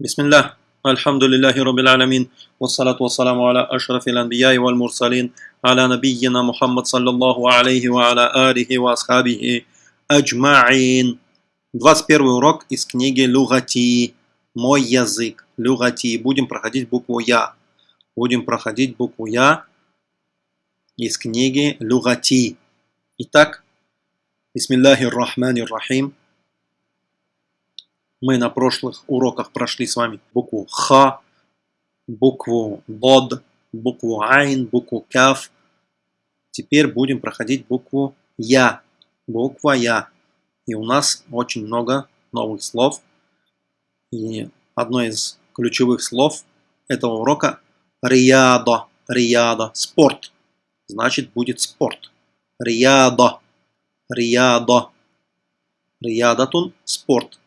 بسم الله الحمد لله رب العالمين والصلاة والسلام على أشرف الأنبياء والمرسلين على نبينا محمد صلى الله عليه وعلى آله وأصحابه أجمعين 21 урок из книги Люгати «Мой язык». Люгати. Будем проходить букву Я. Будем проходить букву Я из книги Люгати. Итак, Бисмиллахи рахмани рахим. Мы на прошлых уроках прошли с вами букву Х, букву Бод, букву Айн, букву Каф. Теперь будем проходить букву Я. Буква Я. И у нас очень много новых слов. И одно из ключевых слов этого урока – риядо. Риядо. Спорт. Значит, будет спорт. Риядо. Риядо. Риядатун – спорт.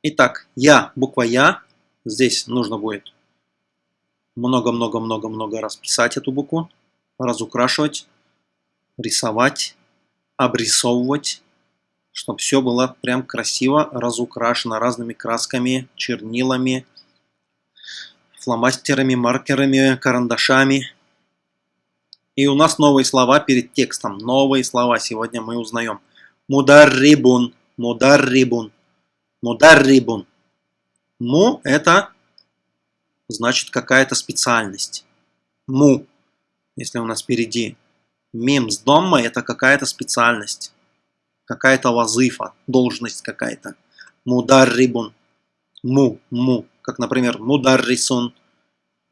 Итак, я, буква Я. Здесь нужно будет много-много-много-много раз писать эту букву, разукрашивать, рисовать, обрисовывать, чтобы все было прям красиво разукрашено разными красками, чернилами, фломастерами, маркерами, карандашами. И у нас новые слова перед текстом. Новые слова сегодня мы узнаем. Мударрибун, мударрибун. Мударрибун. Му – это значит какая-то специальность. Му, если у нас впереди мим с домма, это какая-то специальность. Какая-то вазыфа, должность какая-то. Мударрибун. Му, му. Как, например, мударрисун.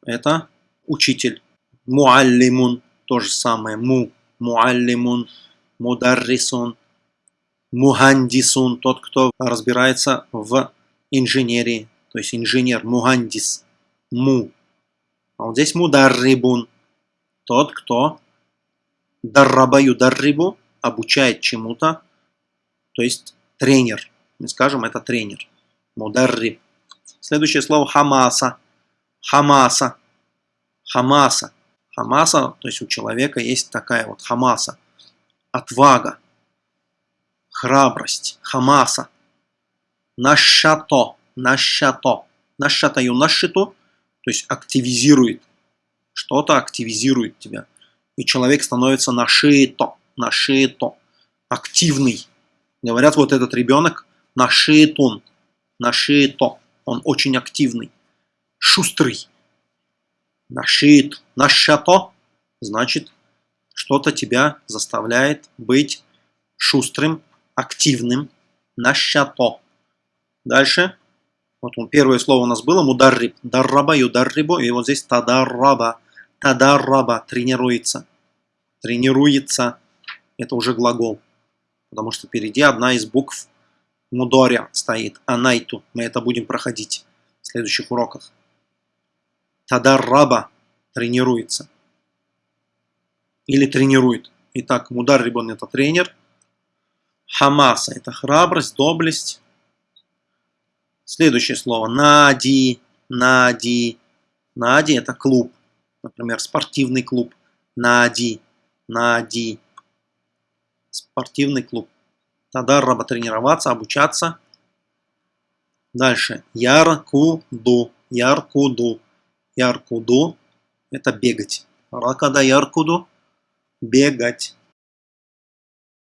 Это учитель. Муаллимун. То же самое. Му. Муаллимун. Мударрисун мухандисун, тот, кто разбирается в инженерии, то есть инженер, мухандис, му. А вот здесь мударрибун, тот, кто даррабаю даррибу, обучает чему-то, то есть тренер. Мы скажем, это тренер. Мударриб. Следующее слово хамаса. Хамаса. Хамаса. Хамаса, то есть у человека есть такая вот хамаса. Отвага храбрость, хамаса. Нашато, нашато. Нашатаю нашиту, то есть активизирует. Что-то активизирует тебя. И человек становится нашито, нашито, активный. Говорят, вот этот ребенок нашитун, нашито. Он очень активный, шустрый. Нашит, нашато, значит, что-то тебя заставляет быть шустрым, активным, нащато. Дальше. Вот он, первое слово у нас было мударриб. Дарраба, юдаррибу. И вот здесь тадарраба. Тадарраба. Тренируется. Тренируется. Это уже глагол. Потому что впереди одна из букв мудоря стоит. Анайту. Мы это будем проходить в следующих уроках. Тадарраба. Тренируется. Или тренирует. Итак, мударриб это тренер. Хамаса – это храбрость, доблесть. Следующее слово – нади, нади. Нади – это клуб. Например, спортивный клуб. Нади, нади. Спортивный клуб. Тогда раба тренироваться, обучаться. Дальше. Яркуду. Яркуду. Яркуду – это бегать. Ракада яркуду – бегать.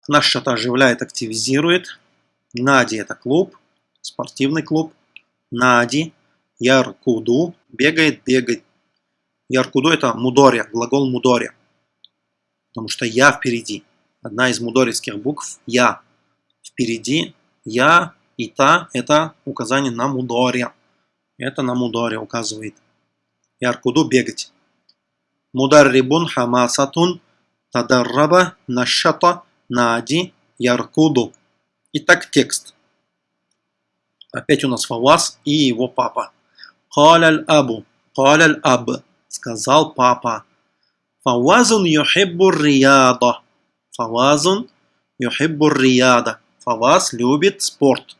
Наш что-то оживляет, активизирует. Нади – это клуб, спортивный клуб. Нади, Яркуду, бегает, бегает. Яркуду – это мудоря, глагол мудоря. Потому что я впереди. Одна из мудорийских букв – я. Впереди я и та – это указание на мудоря. Это на мудоре указывает. Яркуду – бегать. Мударрибун хамасатун тадарраба нашата Нади, Яркуду. Итак, текст. Опять у нас Фавас и его папа. Каляль абу. Каляль аб. Сказал папа. Фавазун юхиббу рияда. Фавазун юхиббу рияда. Фаваз любит спорт.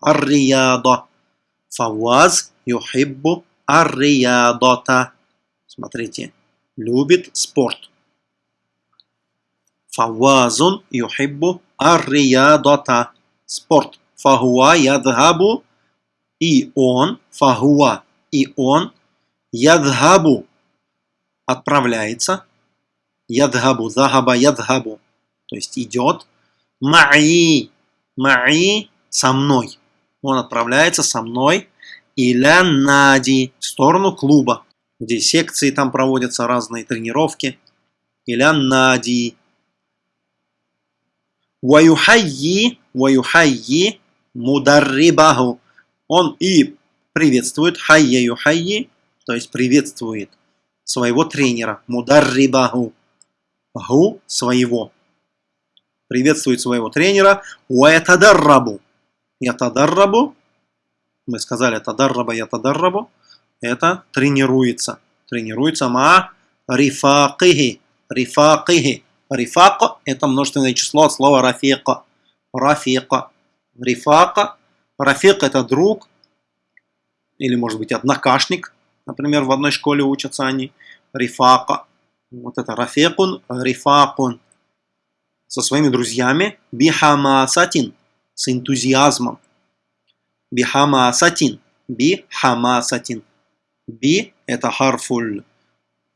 Ар-рияда. Фаваз юхиббу ар-риядата. Смотрите. Любит спорт. Фавазун юхиббу ар-риядата. Спорт. Фахуа ядхабу И он, фагуа, и он, ядхабу, отправляется, ядхабу, загаба, ядхабу, то есть идет, маи, маи, со мной. Он отправляется со мной, иля нади, в сторону клуба, где секции там проводятся, разные тренировки, иля нади. Ваюхайи, ваюхайи, мударрибаху. Он и приветствует, хайя юхайи, то есть приветствует своего тренера, мударрибаху, гу своего. Приветствует своего тренера, уэтадаррабу. Ятадаррабу, мы сказали тадарраба, ятадаррабу, это тренируется. Тренируется ма рифакихи, рифакихи. Рифак – это множественное число от слова рафика. Рафика. Рифака. Рафик – это друг, или может быть однокашник, например, в одной школе учатся они, рифака, вот это рафекун, рифакун, со своими друзьями, бихамасатин, с энтузиазмом, бихамасатин, бихамасатин, би это харфуль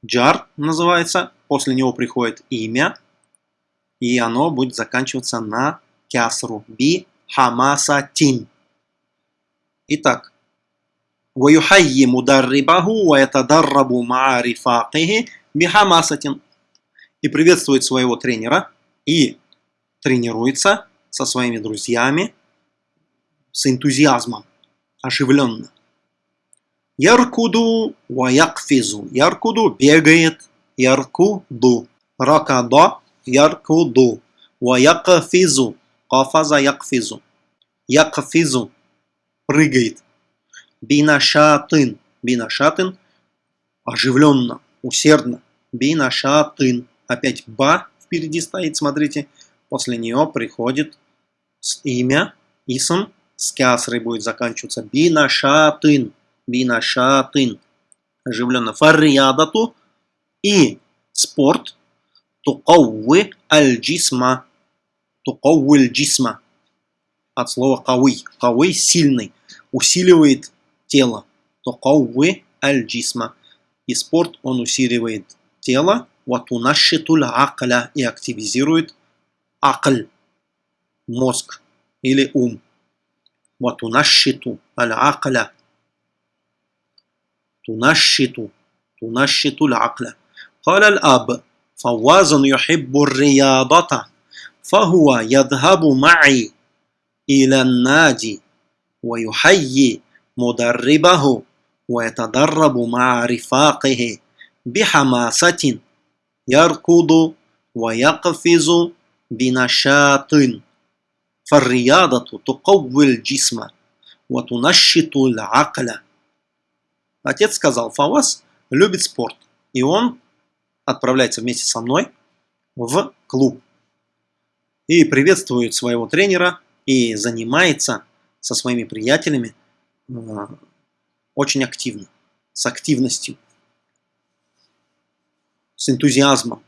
джар называется, после него приходит имя, и оно будет заканчиваться на кясру, би хамасатин. Итак, ويحيي مدربه ويتدرب مع رفاقه بحماسة и приветствует своего тренера и тренируется со своими друзьями с энтузиазмом, оживленно. Яркуду ва якфизу. Яркуду бегает. Яркуду. Ракада яркуду. Ва якфизу. Кафаза якфизу. Якфизу. Прыгает. Бинашатын. Бинашатын. Оживленно, усердно. Бинашатын. Опять ба впереди стоит, смотрите. После нее приходит имя, исм, с кясрой будет заканчиваться. Бинашатын. Бинашатын. Оживленно. Фарриядату. И спорт. Тукауи аль-джисма. Тукауи аль-джисма. От слова кауи. Кауи сильный. Усиливает тело, кауэ аль-джисма. И спорт, он усиливает тело, ватунашитуль акля и активизирует акль, мозг или ум. Ватунашиту аль-акля. Тунашиту. تنشط العقل. قال الأب فواز يحب الرياضة فهو يذهب معي إلى النادي ويحيي مدربه ويتدرب مع رفاقه بحماسة يركض ويقفز بنشاط. فالرياضة تقوي الجسم وتنشط العقل. Отец сказал, Фавас любит спорт, и он отправляется вместе со мной в клуб и приветствует своего тренера и занимается со своими приятелями очень активно, с активностью, с энтузиазмом.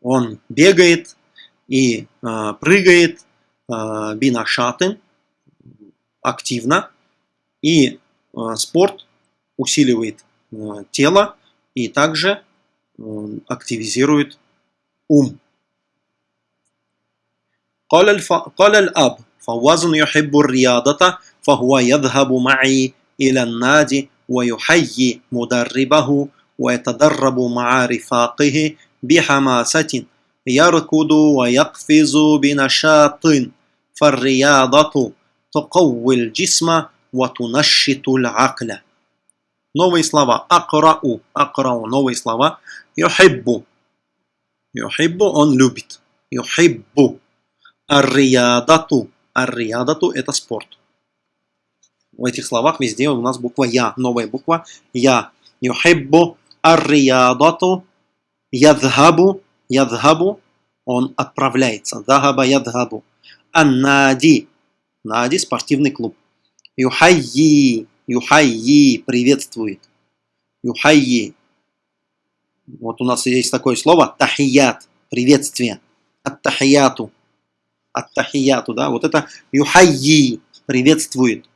Он бегает и э, прыгает э, бинашатын активно, и э, спорт усиливает э, тело и также э, активизирует ум. قال الأب فواز يحب الرياضة فهو يذهب معي إلى النادي ويحيي مدربه ويتدرب مع رفاقه بحماسة يركض ويقفز بنشاط فالرياضة تقوي الجسم وتنشط العقل Новые слова. Акрау. Акрау. Новые слова. Юхиббу. Юхиббу. Он любит. Юхиббу. Ар-риядату. Ар-риядату – это спорт. В этих словах везде у нас буква Я, новая буква Я. Юхиббу ар-риядату ядхабу ядхабу он отправляется. Дахаба ядхабу. Аннади. Нади – спортивный клуб. Юхайи. Юхайи приветствует. Юхайи. Вот у нас есть такое слово тахият. Приветствие. Ат-тахияту ат-тахияту, да, вот это юхайи, приветствует.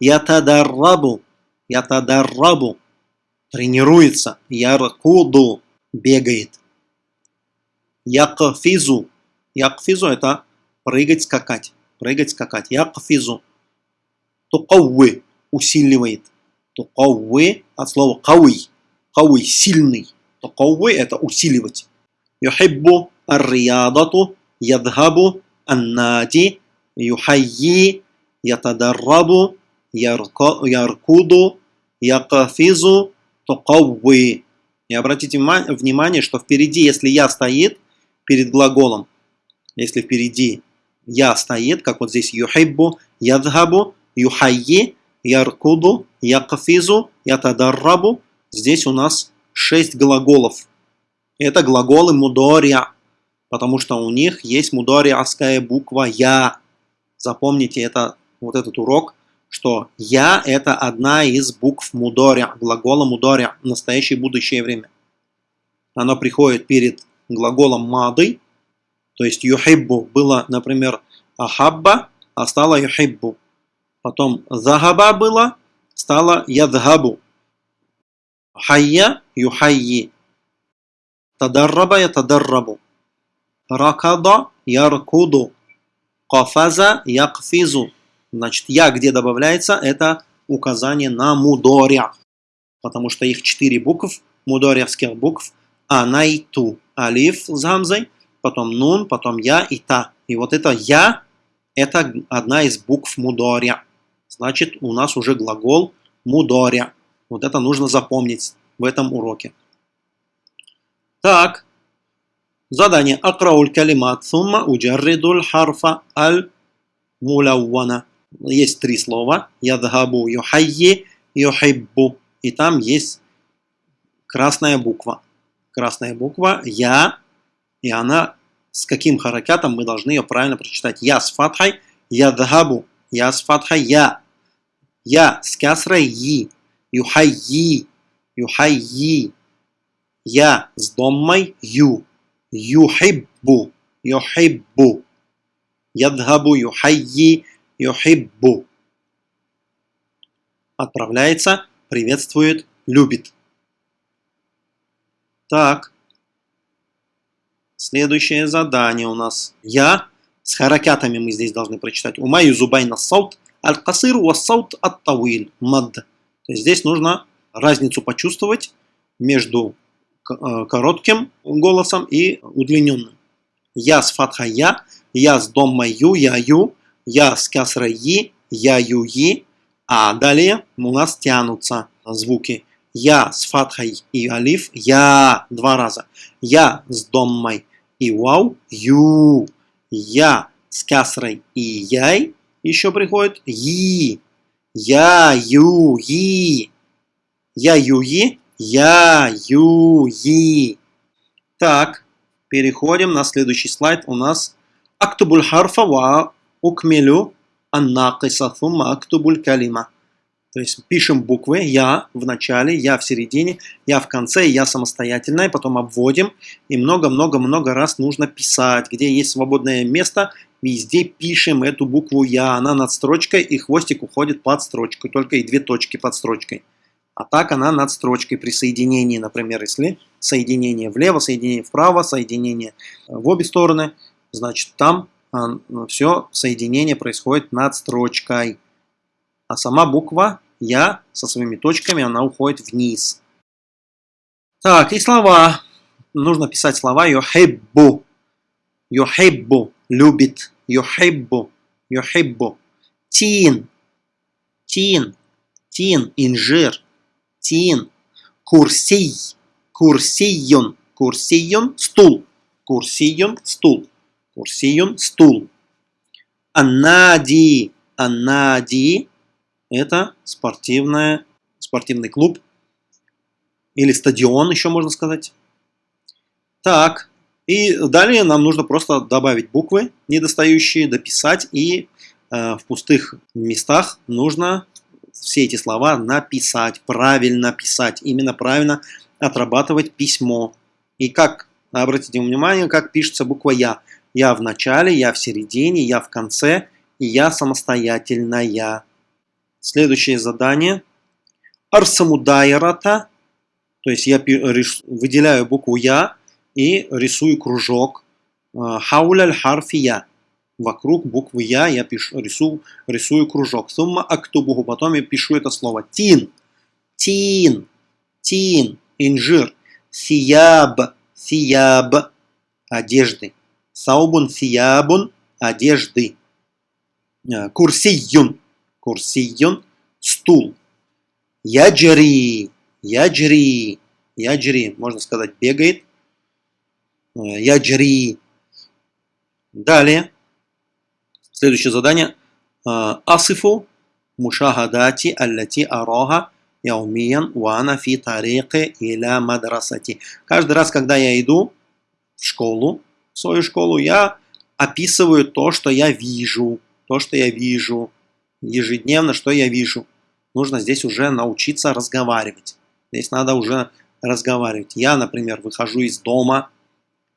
Ятадаррабу. Ятадаррабу. Тренируется. Яркуду. Бегает. Якфизу. Якфизу это прыгать, скакать. Прыгать, скакать. Якфизу. Тукауи. Усиливает. Тукауи от слова кауи. Кауи. Сильный. Тукауи это усиливать. Юхиббу ар-риядату. Ядхабу аннади. Юхайи. Ятадаррабу. Яркуду. Якфизу. Тукауи. И обратите внимание, что впереди, если я стоит перед глаголом, если впереди я стоит, как вот здесь юхиббу, ядхабу, юхайи, яркуду, якфизу, ятадаррабу, здесь у нас шесть глаголов. Это глаголы мудория, потому что у них есть мудориаская буква «я». Запомните это, вот этот урок, что «я» – это одна из букв мудоря, глагола мудоря, настоящее и будущее время. Оно приходит перед глаголом мады, то есть юхиббу было, например, ахабба, а стало юхиббу. Потом захаба было, стало ядхабу. Хайя юхайи. Тадарраба ятадаррабу. Ракада яркуду. Кафаза якфизу. Значит, я где добавляется, это указание на мудоря. Потому что их четыре букв, мудоревских букв, анайту, алиф с гамзой, потом нун, потом я и та. И вот это я, это одна из букв мудоря. Значит, у нас уже глагол мудоря. Вот это нужно запомнить в этом уроке. Так, задание. Акрауль калимат сумма уджарридуль харфа аль мулаввана есть три слова. Ядхабу юхайи юхиббу. И там есть красная буква. Красная буква Я. И она с каким харакатом мы должны ее правильно прочитать. Я с фатхой. Ядхабу. Я с фатхой. Я. Я с касрой. И. Юхайи. Юхайи. Я с доммой. Ю. Юхиббу. Юхиббу. Ядхабу. Юхайи юхиббу. Отправляется, приветствует, любит. Так. Следующее задание у нас. Я. С харакатами мы здесь должны прочитать. Умаю зубайна саут аль-касир ва саут ат-тавил. Мад. То есть здесь нужно разницу почувствовать между э, коротким голосом и удлиненным. Я с фатха я, я с дом мою, я ю, я с касрой и, я ю и, а далее у нас тянутся звуки. Я с фатхой и алиф, я два раза. Я с доммой и вау, ю. Я с касрой и яй, еще приходит и. Я, ю, и. Я, ю, и. Я, ю, и. Так, переходим на следующий слайд. У нас актубуль харфа ва укмелю аннакиса сумма актубуль калима. То есть пишем буквы «я» в начале, «я» в середине, «я» в конце, «я» самостоятельное, потом обводим. И много-много-много раз нужно писать. Где есть свободное место, везде пишем эту букву «я». Она над строчкой, и хвостик уходит под строчку. Только и две точки под строчкой. А так она над строчкой при соединении, например, если соединение влево, соединение вправо, соединение в обе стороны, значит там а, все соединение происходит над строчкой. А сама буква Я со своими точками, она уходит вниз. Так, и слова. Нужно писать слова йохеббу. Йохеббу. Любит. Йохеббу. Йохеббу. Тин. Тин. Тин. Инжир. Тин. Курсий. Курсийон. Курсийон. Стул. Курсийон. Стул. Курсиюн – стул. Аннади. Аннади – это спортивная, спортивный клуб или стадион, еще можно сказать. Так, и далее нам нужно просто добавить буквы недостающие, дописать, и э, в пустых местах нужно все эти слова написать, правильно писать, именно правильно отрабатывать письмо. И как, обратите внимание, как пишется буква Я. Я в начале, я в середине, я в конце, и я самостоятельная. Следующее задание. Арсаму дайрата, то есть я выделяю букву Я и рисую кружок. Хауляль харфи Я. Вокруг буквы Я я пишу, рисую, рисую кружок. Сумма актубуху. Потом я пишу это слово. Тин. Тин. Тин. Инжир. Сияб. Сияб. Одежды. Саубун сиябун. Одежды. Курсиюн. Курсиюн. Стул. Яджри. Яджри. Яджри. Можно сказать бегает. Яджри. Далее. Следующее задание. Асифу мушахадати аллати араха яумиян вана фи тариqi иля мадрасати. Каждый раз, когда я иду в школу, в свою школу, я описываю то, что я вижу. То, что я вижу. Ежедневно, что я вижу. Нужно здесь уже научиться разговаривать. Здесь надо уже разговаривать. Я, например, выхожу из дома,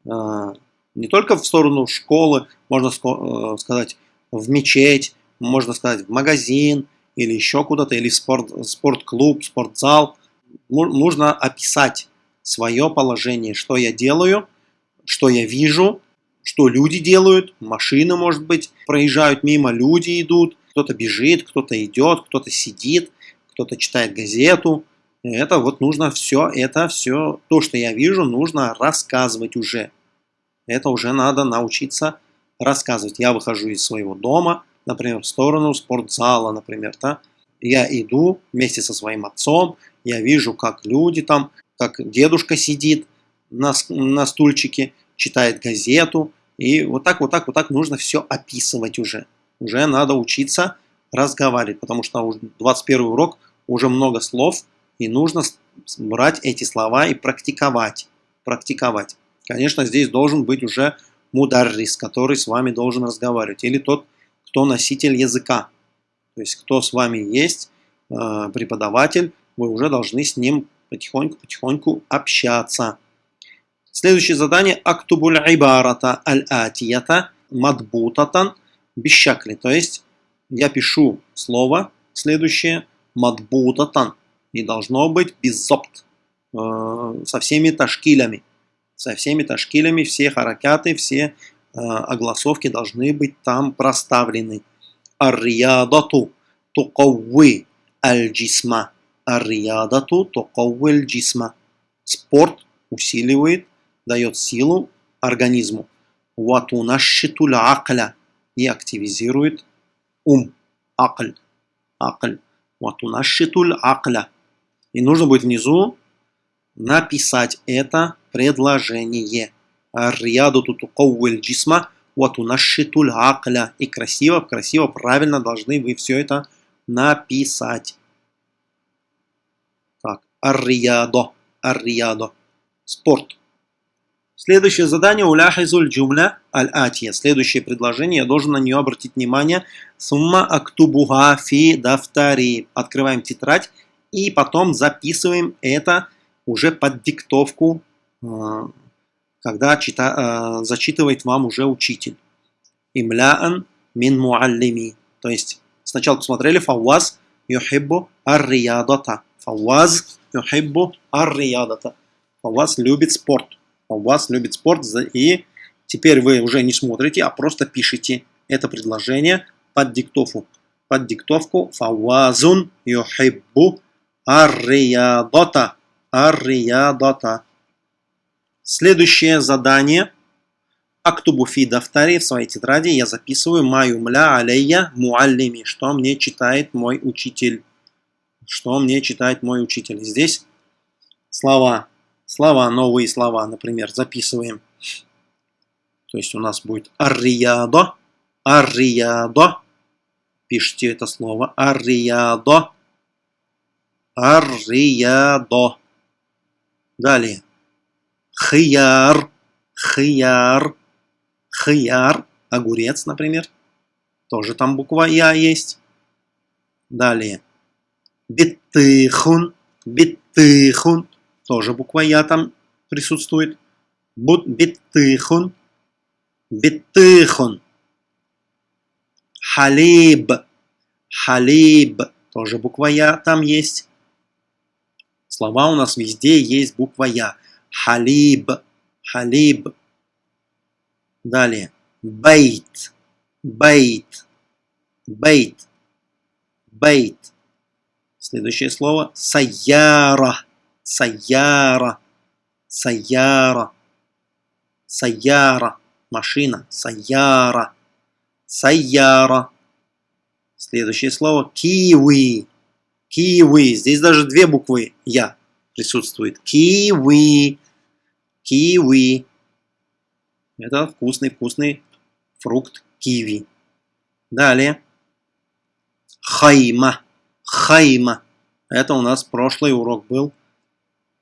а, не только в сторону школы, можно э, сказать, в мечеть, можно сказать, в магазин или еще куда-то, или в спорт, спортклуб, спортзал. Нужно описать свое положение, что я делаю, что я вижу, что люди делают, машины, может быть, проезжают мимо, люди идут, кто-то бежит, кто-то идет, кто-то сидит, кто-то читает газету. Это вот нужно все, это все, то, что я вижу, нужно рассказывать уже. Это уже надо научиться рассказывать. Я выхожу из своего дома, например, в сторону спортзала, например, да, я иду вместе со своим отцом, я вижу, как люди там, как дедушка сидит на, на стульчике, читает газету, и вот так, вот так, вот так нужно все описывать уже. Уже надо учиться разговаривать, потому что уже 21 урок, уже много слов, и нужно брать эти слова и практиковать. Практиковать. Конечно, здесь должен быть уже мударрис, который с вами должен разговаривать, или тот, кто носитель языка. То есть, кто с вами есть, э, преподаватель, вы уже должны с ним потихоньку-потихоньку общаться. Следующее задание актубуль ибарата аль-атията мадбутатан бишакли. То есть, я пишу слово следующее мадбутатан. И должно быть беззопт, э, со всеми ташкилями со всеми ташкилями, все харакяты, все э, огласовки должны быть там проставлены. Ар-риядату тукавви аль-джисма. Ар-риядату тукавви аль-джисма. Спорт усиливает, дает силу организму. Ватунашитуль акля. И активизирует ум. Акль. Акль. Ватунашитуль акля. И нужно будет внизу написать это предложение. Рияду тутукауэль джисма ватунашитуль акля. И красиво, красиво, правильно должны вы все это написать. Так, ар-риядо, ар-риядо. Спорт. Следующее задание уляхизуль джумля аль-атия. Следующее предложение, я должен на нее обратить внимание. Сумма актубуха фи дафтари. Открываем тетрадь и потом записываем это уже под диктовку а, когда чита, а, зачитывает вам уже учитель. Имляан мин муаллими. То есть сначала посмотрели фаваз юхиббу ар-риядата. Фаваз юхиббу ар-риядата. Фаваз любит спорт. Фаваз любит спорт. И теперь вы уже не смотрите, а просто пишите это предложение под диктовку. Под диктовку фавазун юхиббу ар-риядата. Ар-риядата. Следующее задание. Актубу фи дафтари в своей тетради я записываю маю мля алейя муаллими. Что мне читает мой учитель. Что мне читает мой учитель. Здесь слова. Слова, новые слова, например, записываем. То есть у нас будет арриядо, арриядо. Пишите это слово. Арриядо. Арриядо. Далее. Хияр, хияр, хияр, огурец, например. Тоже там буква Я есть. Далее. Биттыхун, биттыхун. Тоже буква Я там присутствует. Бут биттыхун, биттыхун. Халиб, халиб, тоже буква Я там есть. Слова у нас везде есть буква Я. Халиб, халиб. Далее. Бейт, бейт, бейт, бейт. Следующее слово. Саяра, саяра, саяра, саяра. Машина, саяра, саяра. Следующее слово киви. Киви. Здесь даже две буквы Я присутствует. Киви. Киви. Это вкусный-вкусный фрукт киви. Далее. Хайма. Хайма. Это у нас прошлый урок был.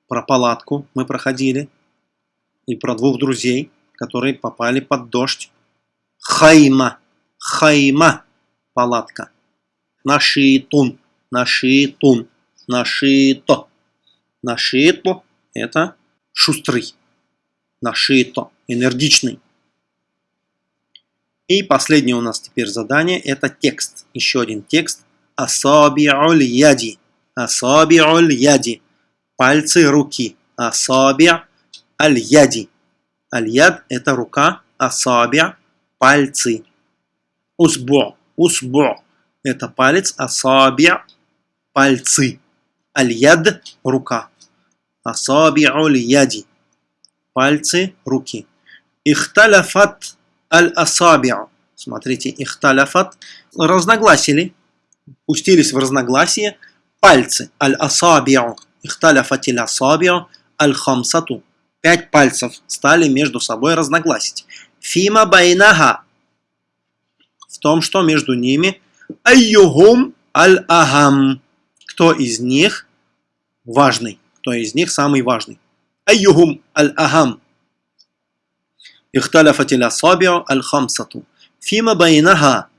Про палатку мы проходили. И про двух друзей, которые попали под дождь. Хайма. Хайма палатка. Нашитун, нашитун, нашито. Нашито – это шустрый. Нашито – энергичный. И последнее у нас теперь задание – это текст. Еще один текст. Асаби'уль яди. Асаби'уль яди. Пальцы руки. Асаби' аль яди. Аль яд – это рука. Асаби' – пальцы. Усбу Усбу – это палец, асаби – пальцы. Аль-яд – рука. Асаби'уль яди – пальцы, руки. Ихталяфат аль-асаби'у. Смотрите, ихталяфат – разногласили, пустились в разногласие. Пальцы аль-асаби'у. Ихталяфат асабио аль-хамсату. Пять пальцев стали между собой разногласить. Фима байнага В том, что между ними. айюхум аль-агам. Кто из них важный? Кто из них самый важный? айюхум аль-агам. Ихталяфат асабио аль-хамсату. Фима байнага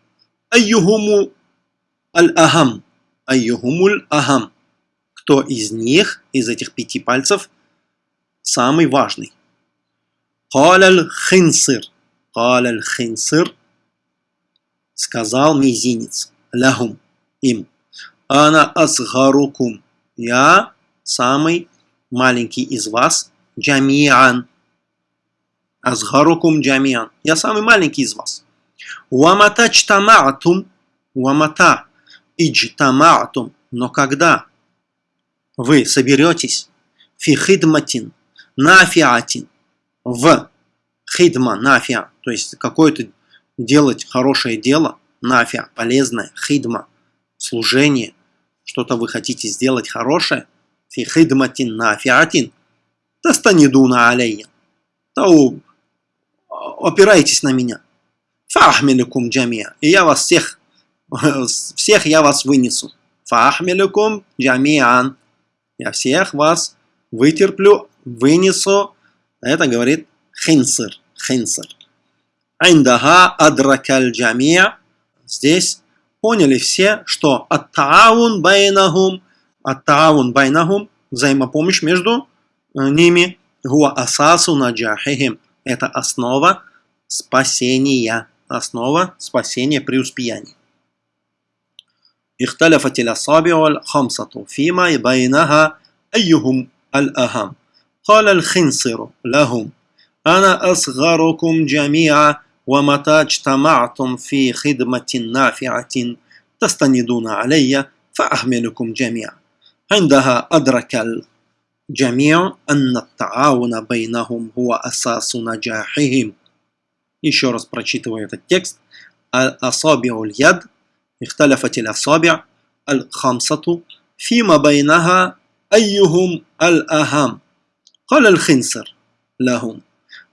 Айюгуму аль-агам. Айюгумуль агам кто из них, из этих пяти пальцев, самый важный. Каляль хинсир. Каляль хинсир. Сказал мизинец. Лахум Им. Ана асгарукум. Я самый маленький из вас. Джамиан. Асгарукум джамиан. Я самый маленький из вас. Уамата чтамаатум. Уамата иджтамаатум. Но когда вы соберетесь фи хидматин, нафиатин, в хидма, нафиа, то есть какое-то делать хорошее дело, нафиа, полезное, хидма, служение, что-то вы хотите сделать хорошее, фи хидматин нафиатин, тастанидуна алейя, то опирайтесь на меня. Фахмиликум джамия, и я вас всех, всех я вас вынесу. Фахмиликум джамиан, я всех вас вытерплю, вынесу. Это говорит хинсер, хинсер. Айндаха адракаль джамия. Здесь поняли все, что ат-таавун байнахум, ат-таавун байнахум, взаимопомощь между э, ними, гуа асасу наджахихим. Это основа спасения, основа спасения преуспеяния. اختلفت الأصابع الخمسة فيما بينها أيهم الأهم قال الخنصر لهم أنا أصغركم جميعا ومتى اجتمعتم في خدمة نافعة تستندون علي فأحملكم جميعا عندها أدرك الجميع أن التعاون بينهم هو أساس نجاحهم Еще раз прочитываю этот текст. أصابع اليد اختلفت الأصابع الخمسة فيما بينها أيهم الأهم. قال الخنصر لهم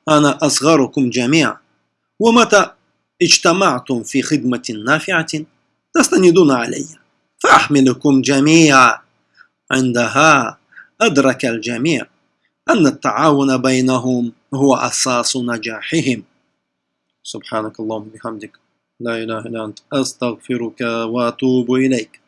أنا أصغركم جميعا ومتى اجتمعتم في خدمة نافعة تستندون علي فأحملكم جميعا. عندها أدرك الجميع أن التعاون بينهم هو أساس نجاحهم. سبحانك اللهم بحمدك لا إله إلا أنت أستغفرك وأتوب إليك.